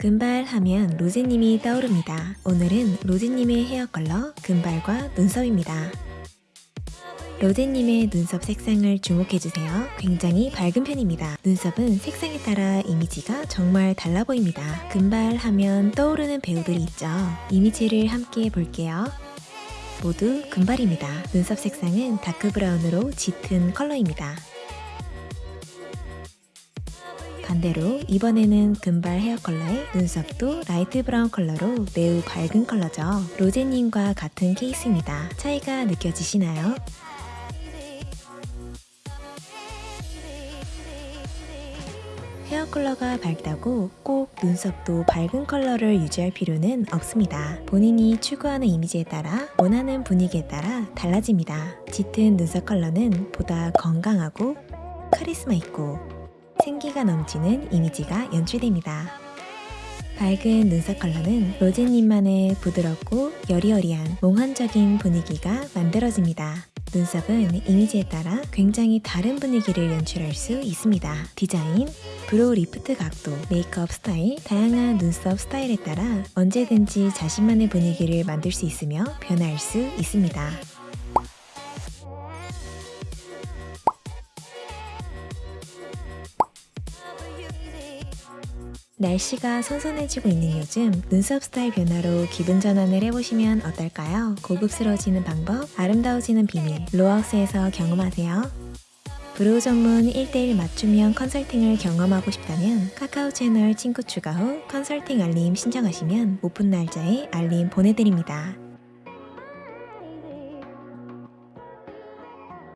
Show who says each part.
Speaker 1: 금발 하면 로제님이 떠오릅니다. 오늘은 로제님의 헤어 컬러 금발과 눈썹입니다. 로제님의 눈썹 색상을 주목해주세요. 굉장히 밝은 편입니다. 눈썹은 색상에 따라 이미지가 정말 달라 보입니다. 금발 하면 떠오르는 배우들이 있죠. 이미지를 함께 볼게요. 모두 금발입니다. 눈썹 색상은 dark brown으로 짙은 컬러입니다. 반대로 이번에는 금발 헤어 컬러에 눈썹도 light brown 컬러로 매우 밝은 컬러죠. 로제님과 같은 케이스입니다. 차이가 느껴지시나요? 헤어 컬러가 밝다고 꼭 눈썹도 밝은 컬러를 유지할 필요는 없습니다. 본인이 추구하는 이미지에 따라 원하는 분위기에 따라 달라집니다. 짙은 눈썹 컬러는 보다 건강하고 카리스마 있고 생기가 넘치는 이미지가 연출됩니다. 밝은 눈썹 컬러는 로제님만의 부드럽고 여리여리한 몽환적인 분위기가 만들어집니다. 눈썹은 이미지에 따라 굉장히 다른 분위기를 연출할 수 있습니다. 디자인, brow lift 각도, 메이크업 스타일, 다양한 눈썹 스타일에 따라 언제든지 자신만의 분위기를 만들 수 있으며 변화할 수 있습니다. 날씨가 선선해지고 있는 요즘 눈썹 스타일 변화로 기분 전환을 해보시면 어떨까요? 고급스러워지는 방법, 아름다워지는 비밀, 로하우스에서 경험하세요. brow 전문 1대1 맞춤형 컨설팅을 경험하고 싶다면 카카오 채널 친구 추가 후 컨설팅 알림 신청하시면 오픈 날짜에 알림 보내드립니다.